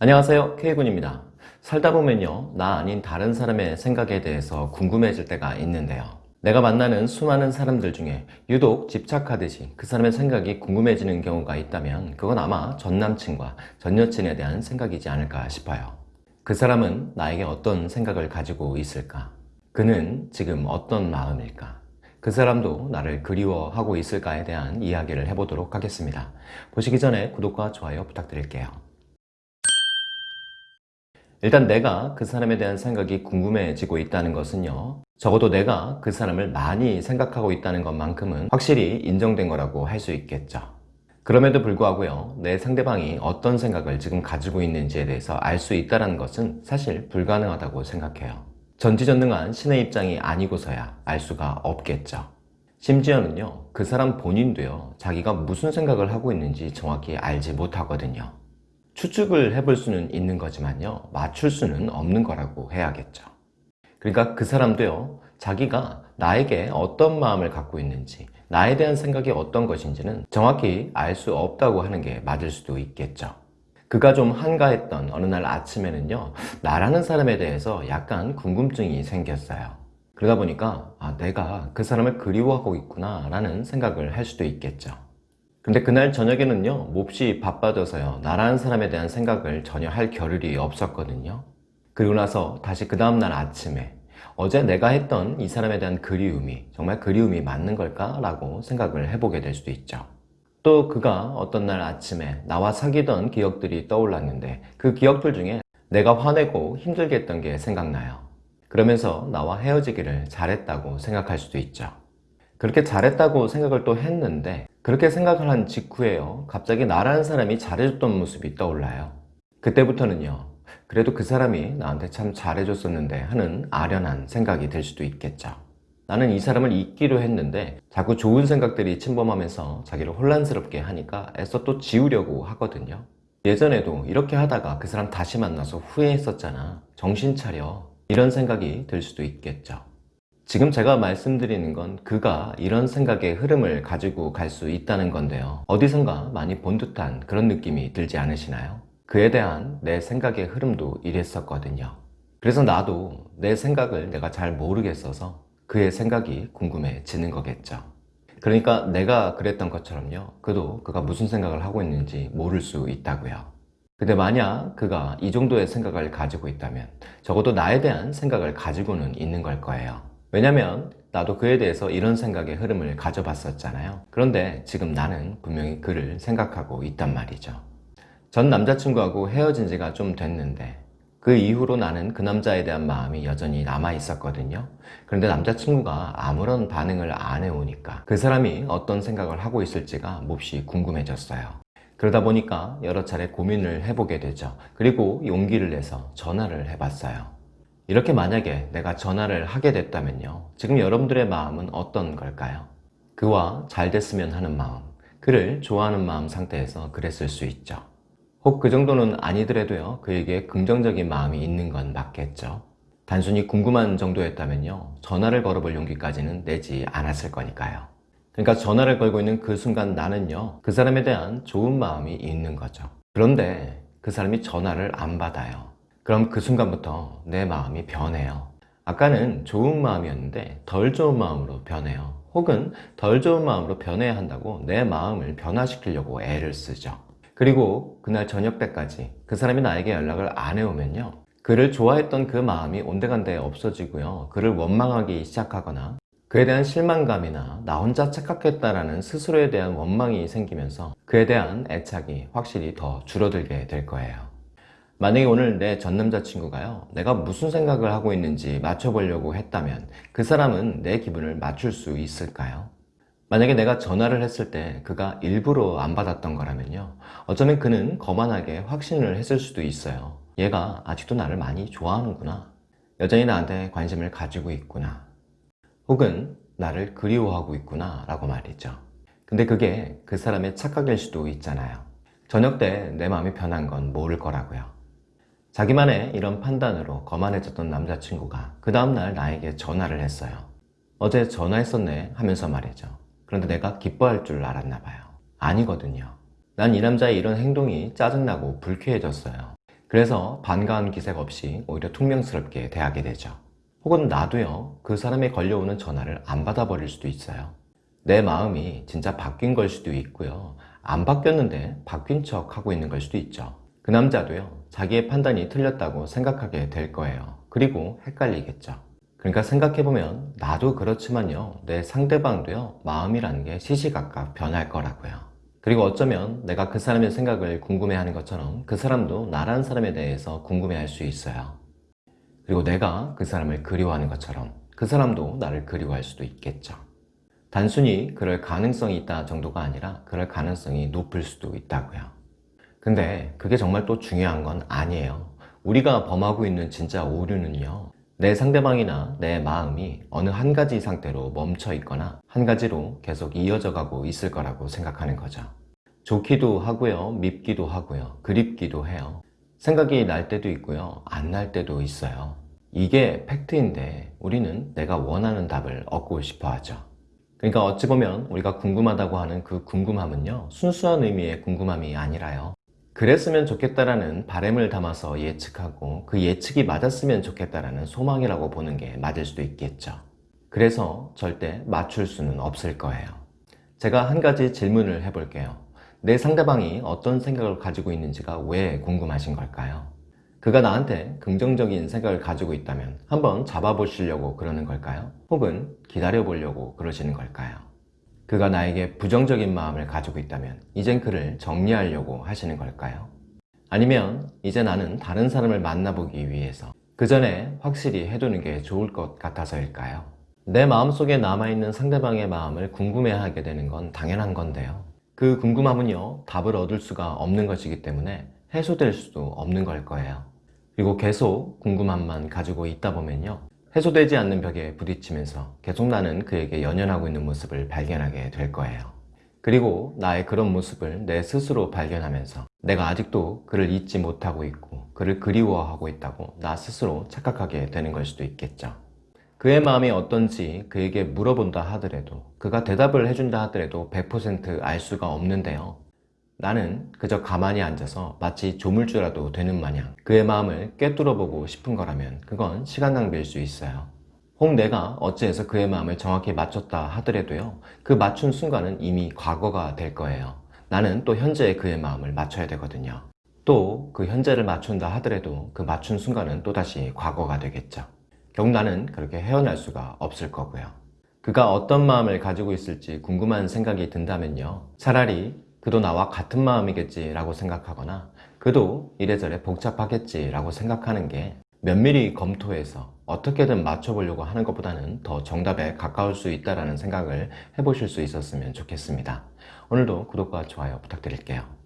안녕하세요. K군입니다. 살다 보면요 나 아닌 다른 사람의 생각에 대해서 궁금해질 때가 있는데요. 내가 만나는 수많은 사람들 중에 유독 집착하듯이 그 사람의 생각이 궁금해지는 경우가 있다면 그건 아마 전남친과 전여친에 대한 생각이지 않을까 싶어요. 그 사람은 나에게 어떤 생각을 가지고 있을까? 그는 지금 어떤 마음일까? 그 사람도 나를 그리워하고 있을까에 대한 이야기를 해보도록 하겠습니다. 보시기 전에 구독과 좋아요 부탁드릴게요 일단 내가 그 사람에 대한 생각이 궁금해지고 있다는 것은요 적어도 내가 그 사람을 많이 생각하고 있다는 것만큼은 확실히 인정된 거라고 할 수 있겠죠. 그럼에도 불구하고요 내 상대방이 어떤 생각을 지금 가지고 있는지에 대해서 알 수 있다는 것은 사실 불가능하다고 생각해요. 전지전능한 신의 입장이 아니고서야 알 수가 없겠죠. 심지어는요 그 사람 본인도요 자기가 무슨 생각을 하고 있는지 정확히 알지 못하거든요 추측을 해볼 수는 있는 거지만요. 맞출 수는 없는 거라고 해야겠죠. 그러니까 그 사람도요 자기가 나에게 어떤 마음을 갖고 있는지 나에 대한 생각이 어떤 것인지는 정확히 알 수 없다고 하는 게 맞을 수도 있겠죠. 그가 좀 한가했던 어느 날 아침에는요 나라는 사람에 대해서 약간 궁금증이 생겼어요. 그러다 보니까 아, 내가 그 사람을 그리워하고 있구나 라는 생각을 할 수도 있겠죠 근데 그날 저녁에는요 몹시 바빠져서요 나라는 사람에 대한 생각을 전혀 할 겨를이 없었거든요. 그리고 나서 다시 그 다음날 아침에 어제 내가 했던 이 사람에 대한 그리움이 정말 그리움이 맞는 걸까? 라고 생각을 해보게 될 수도 있죠. 또 그가 어떤 날 아침에 나와 사귀던 기억들이 떠올랐는데 그 기억들 중에 내가 화내고 힘들게 했던 게 생각나요. 그러면서 나와 헤어지기를 잘했다고 생각할 수도 있죠. 그렇게 잘했다고 생각을 또 했는데 그렇게 생각을 한 직후에요. 갑자기 나라는 사람이 잘해줬던 모습이 떠올라요. 그때부터는요 그래도 그 사람이 나한테 참 잘해줬었는데 하는 아련한 생각이 들 수도 있겠죠. 나는 이 사람을 잊기로 했는데 자꾸 좋은 생각들이 침범하면서 자기를 혼란스럽게 하니까 애써 또 지우려고 하거든요. 예전에도 이렇게 하다가 그 사람 다시 만나서 후회했었잖아. 정신 차려. 이런 생각이 들 수도 있겠죠 지금 제가 말씀드리는 건 그가 이런 생각의 흐름을 가지고 갈 수 있다는 건데요. 어디선가 많이 본 듯한 그런 느낌이 들지 않으시나요? 그에 대한 내 생각의 흐름도 이랬었거든요. 그래서 나도 내 생각을 내가 잘 모르겠어서 그의 생각이 궁금해지는 거겠죠. 그러니까 내가 그랬던 것처럼요. 그도 그가 무슨 생각을 하고 있는지 모를 수 있다고요. 근데 만약 그가 이 정도의 생각을 가지고 있다면 적어도 나에 대한 생각을 가지고는 있는 걸 거예요 왜냐면 나도 그에 대해서 이런 생각의 흐름을 가져봤었잖아요. 그런데 지금 나는 분명히 그를 생각하고 있단 말이죠. 전 남자친구하고 헤어진 지가 좀 됐는데 그 이후로 나는 그 남자에 대한 마음이 여전히 남아 있었거든요. 그런데 남자친구가 아무런 반응을 안 해오니까 그 사람이 어떤 생각을 하고 있을지가 몹시 궁금해졌어요. 그러다 보니까 여러 차례 고민을 해보게 되죠. 그리고 용기를 내서 전화를 해봤어요 이렇게 만약에 내가 전화를 하게 됐다면요 지금 여러분들의 마음은 어떤 걸까요? 그와 잘 됐으면 하는 마음 그를 좋아하는 마음 상태에서 그랬을 수 있죠. 혹 그 정도는 아니더라도요 그에게 긍정적인 마음이 있는 건 맞겠죠. 단순히 궁금한 정도였다면요 전화를 걸어볼 용기까지는 내지 않았을 거니까요. 그러니까 전화를 걸고 있는 그 순간 나는요 그 사람에 대한 좋은 마음이 있는 거죠. 그런데 그 사람이 전화를 안 받아요 그럼 그 순간부터 내 마음이 변해요. 아까는 좋은 마음이었는데 덜 좋은 마음으로 변해요. 혹은 덜 좋은 마음으로 변해야 한다고 내 마음을 변화시키려고 애를 쓰죠. 그리고 그날 저녁 때까지 그 사람이 나에게 연락을 안 해오면요. 그를 좋아했던 그 마음이 온데간데 없어지고요. 그를 원망하기 시작하거나 그에 대한 실망감이나 나 혼자 착각했다라는 스스로에 대한 원망이 생기면서 그에 대한 애착이 확실히 더 줄어들게 될 거예요 만약에 오늘 내 전 남자친구가요 내가 무슨 생각을 하고 있는지 맞춰보려고 했다면 그 사람은 내 기분을 맞출 수 있을까요? 만약에 내가 전화를 했을 때 그가 일부러 안 받았던 거라면요 어쩌면 그는 거만하게 확신을 했을 수도 있어요. 얘가 아직도 나를 많이 좋아하는구나. 여전히 나한테 관심을 가지고 있구나. 혹은 나를 그리워하고 있구나 라고 말이죠. 근데 그게 그 사람의 착각일 수도 있잖아요. 저녁 때 내 마음이 변한 건 모를 거라고요 자기만의 이런 판단으로 거만해졌던 남자친구가 그 다음날 나에게 전화를 했어요 어제 전화했었네 하면서 말이죠 그런데 내가 기뻐할 줄 알았나 봐요 아니거든요 난 이 남자의 이런 행동이 짜증나고 불쾌해졌어요 그래서 반가운 기색 없이 오히려 퉁명스럽게 대하게 되죠. 혹은 나도요, 그 사람이 걸려오는 전화를 안 받아버릴 수도 있어요. 내 마음이 진짜 바뀐 걸 수도 있고요. 안 바뀌었는데 바뀐 척 하고 있는 걸 수도 있죠. 그 남자도요, 자기의 판단이 틀렸다고 생각하게 될 거예요. 그리고 헷갈리겠죠. 그러니까 생각해보면 나도 그렇지만요, 내 상대방도요, 마음이라는 게 시시각각 변할 거라고요. 그리고 어쩌면 내가 그 사람의 생각을 궁금해하는 것처럼 그 사람도 나란 사람에 대해서 궁금해할 수 있어요. 그리고 내가 그 사람을 그리워하는 것처럼 그 사람도 나를 그리워할 수도 있겠죠. 단순히 그럴 가능성이 있다 정도가 아니라 그럴 가능성이 높을 수도 있다고요. 근데 그게 정말 또 중요한 건 아니에요. 우리가 범하고 있는 진짜 오류는요. 내 상대방이나 내 마음이 어느 한 가지 상태로 멈춰 있거나 한 가지로 계속 이어져 가고 있을 거라고 생각하는 거죠. 좋기도 하고요. 밉기도 하고요. 그립기도 해요. 생각이 날 때도 있고요. 안 날 때도 있어요. 이게 팩트인데 우리는 내가 원하는 답을 얻고 싶어 하죠. 그러니까 어찌 보면 우리가 궁금하다고 하는 그 궁금함은요. 순수한 의미의 궁금함이 아니라요. 그랬으면 좋겠다라는 바램을 담아서 예측하고 그 예측이 맞았으면 좋겠다라는 소망이라고 보는 게 맞을 수도 있겠죠. 그래서 절대 맞출 수는 없을 거예요. 제가 한 가지 질문을 해볼게요. 내 상대방이 어떤 생각을 가지고 있는지가 왜 궁금하신 걸까요? 그가 나한테 긍정적인 생각을 가지고 있다면 한번 잡아보시려고 그러는 걸까요? 혹은 기다려보려고 그러시는 걸까요? 그가 나에게 부정적인 마음을 가지고 있다면 이젠 그를 정리하려고 하시는 걸까요? 아니면 이제 나는 다른 사람을 만나보기 위해서 그 전에 확실히 해두는 게 좋을 것 같아서일까요? 내 마음속에 남아있는 상대방의 마음을 궁금해하게 되는 건 당연한 건데요. 그 궁금함은요, 답을 얻을 수가 없는 것이기 때문에 해소될 수도 없는 걸 거예요. 그리고 계속 궁금함만 가지고 있다 보면요. 해소되지 않는 벽에 부딪히면서 계속 나는 그에게 연연하고 있는 모습을 발견하게 될 거예요. 그리고 나의 그런 모습을 내 스스로 발견하면서 내가 아직도 그를 잊지 못하고 있고 그를 그리워하고 있다고 나 스스로 착각하게 되는 걸 수도 있겠죠. 그의 마음이 어떤지 그에게 물어본다 하더라도 그가 대답을 해준다 하더라도 100%알 수가 없는데요. 나는 그저 가만히 앉아서 마치 조물주라도 되는 마냥 그의 마음을 꿰뚫어 보고 싶은 거라면 그건 시간 낭비일 수 있어요. 혹 내가 어찌해서 그의 마음을 정확히 맞췄다 하더라도요. 그 맞춘 순간은 이미 과거가 될 거예요. 나는 또 현재의 그의 마음을 맞춰야 되거든요. 또 그 현재를 맞춘다 하더라도 그 맞춘 순간은 또다시 과거가 되겠죠. 결국 나는 그렇게 헤어날 수가 없을 거고요. 그가 어떤 마음을 가지고 있을지 궁금한 생각이 든다면요. 차라리 그도 나와 같은 마음이겠지 라고 생각하거나 그도 이래저래 복잡하겠지 라고 생각하는 게 면밀히 검토해서 어떻게든 맞춰보려고 하는 것보다는 더 정답에 가까울 수 있다는 생각을 해보실 수 있었으면 좋겠습니다. 오늘도 구독과 좋아요 부탁드릴게요.